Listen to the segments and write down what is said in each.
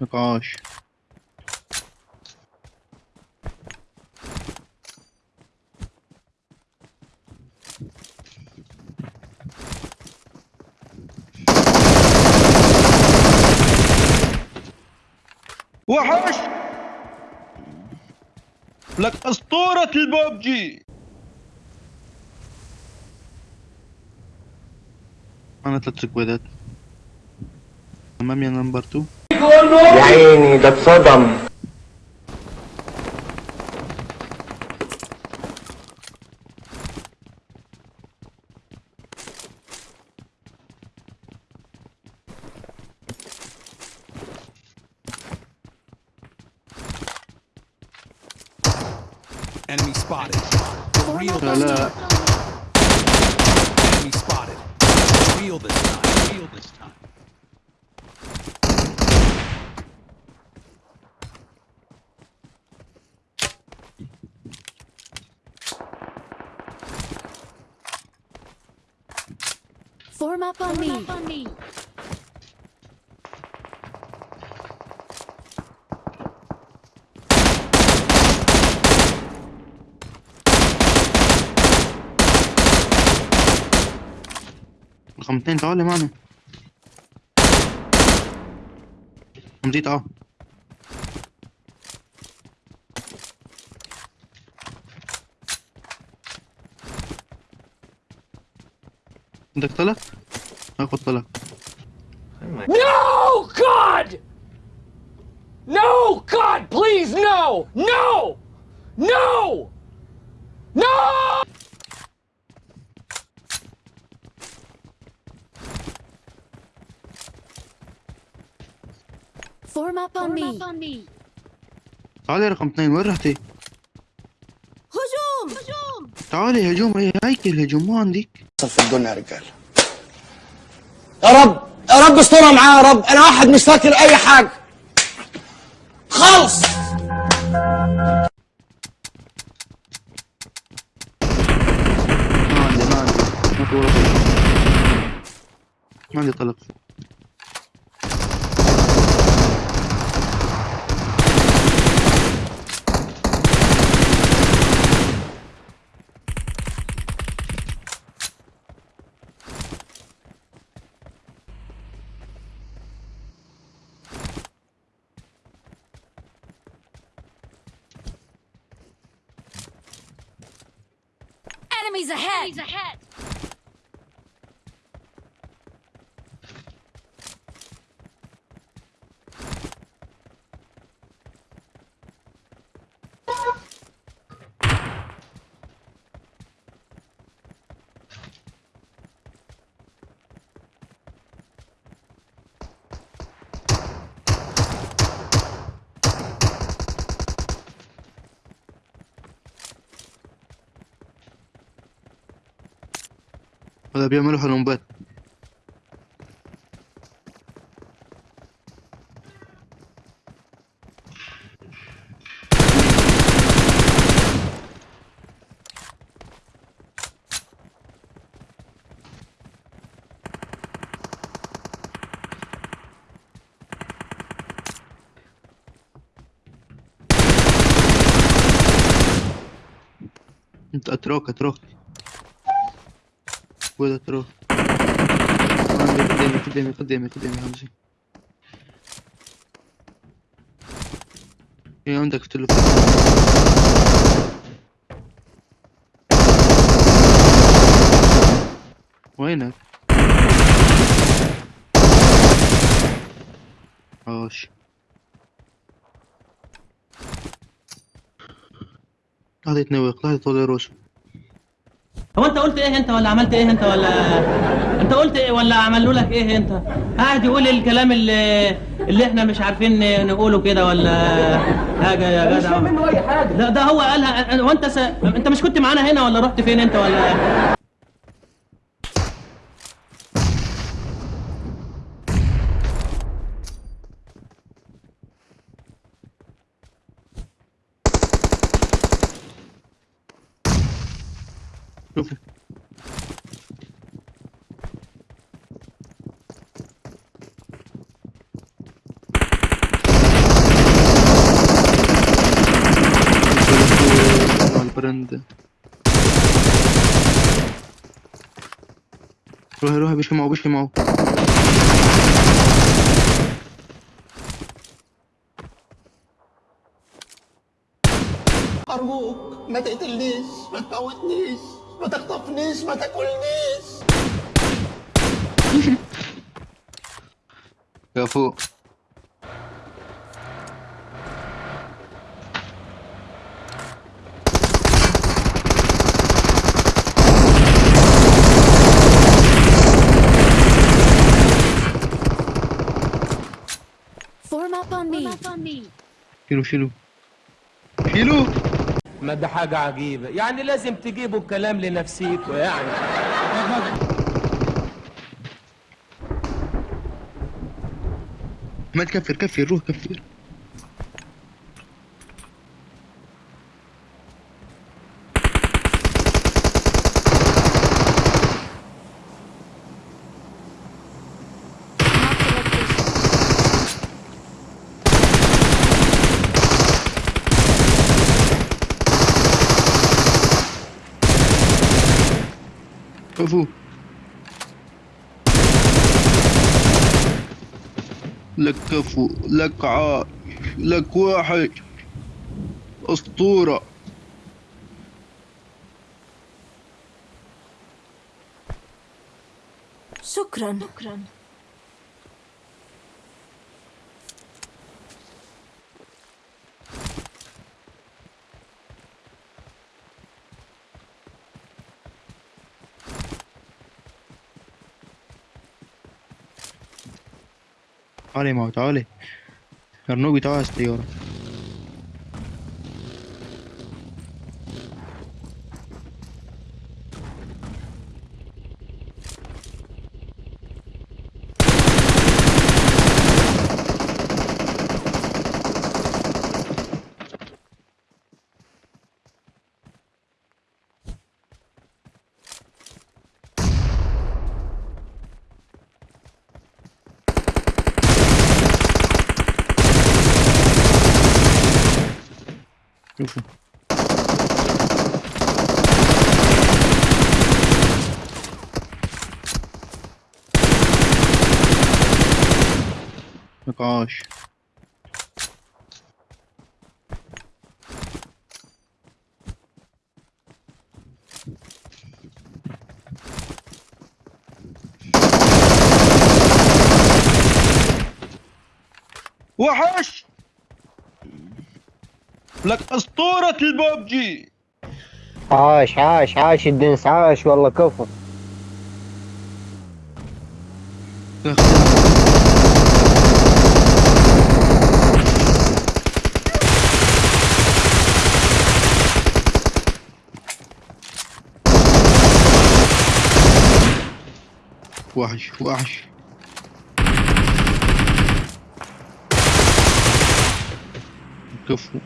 نقاش. وحش! لك أسطورة الببجي! أنا ثلاث سكوادات. أمامي نمبر 2 يا عيني ده اتصدم Enemy spotted. For real لا this لا time. Enemy spotted. For real this time. For real this time. Form up on me. رقم اثنين تعالي معنا مزيد آه عندك طلق؟ هاخد طلق No, God! No, God, please, no! No! No! No! Form up on me. تعالي رقم اثنين وين رحتي؟ تعالي هجوم هي هيكل هجوم مو عندك. في الدنيا يا رجال. يا رب يا رب استرها معايا يا رب. أنا واحد مش فاكر أي حاجة. خالص. ما عندي ما عندي. ما في ولا طلق ما عندي طلق Enemies ahead! هذا بيعملوا حلمبات أنت اتراك اتراك عندي قدامي قدامي قدامي قدامي همزي إيه عندك في التليفون. وينك؟ عاش لحظة يتنوق لحظة طول روشه هو انت قلت إيه انت ولا عملت إيه انت ولا انت قلت إيه ولا عملوا لك إيه انت؟ قاعد يقول الكلام اللي اللي إحنا مش عارفين نقوله كده ولا حاجة يا جدع؟ مش منه أي حاجة. لا ده هو قالها وانت س... انت مش كنت معانا هنا ولا رحت فين انت ولا شوفوا البرند روح روح بشي معه بشي معه أرجوك ما تقتلنيش ما تموتنيش. ما تخطفنيش ما تاكلنيش يا فوق Form up on me. شيلوا شيلوا شيلوا ما ده حاجة عجيبة. يعني لازم تجيبوا الكلام لنفسيكوا يعني. ما تكفر كفر روح كفر. كفو لك كفو لك عاش لك واحد أسطورة شكرا. شكرا. खाली माउथ आ रही और नो भी तो आस्ते और شوفوا نقاش وحش لك أسطورة الببجي عاش عاش عاش الدنس عاش والله كفو. وحش وحش. كفو.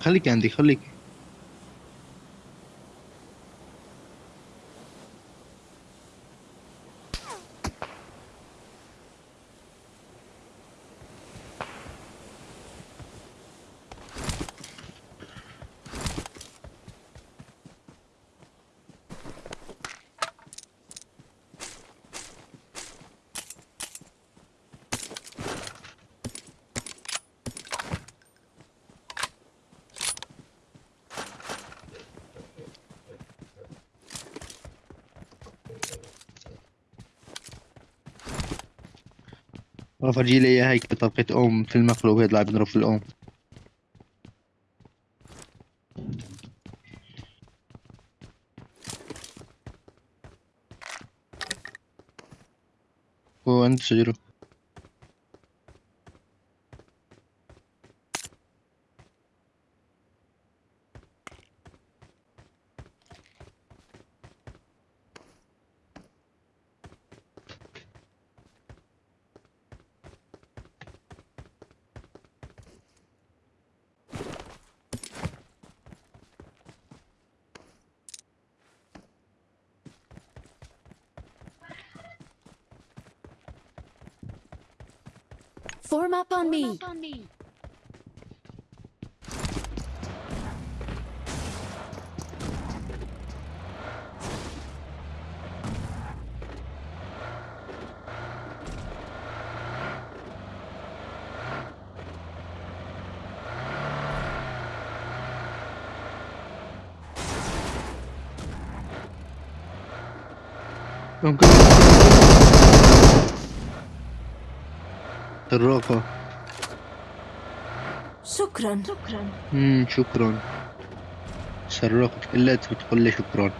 خليك عندي خليك افرجي لي اياها هيك طبقة أم في المقلوب يطلع بنضرب في الأم. هو عند شجرة Form up on me. ممكن الراقة شكرا. شكرا. امم شكرا سرقت كلها وتقول لي شكرا.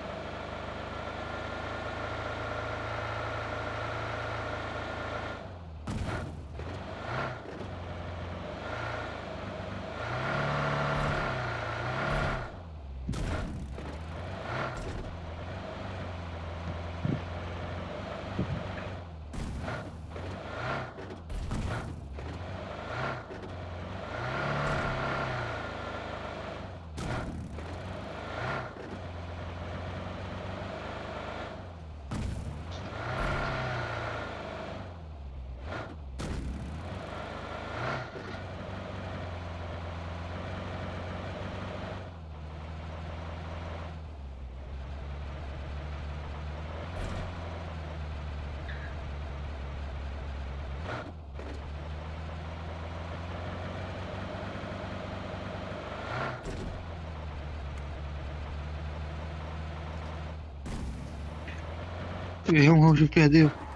E um Real Madrid perdeu.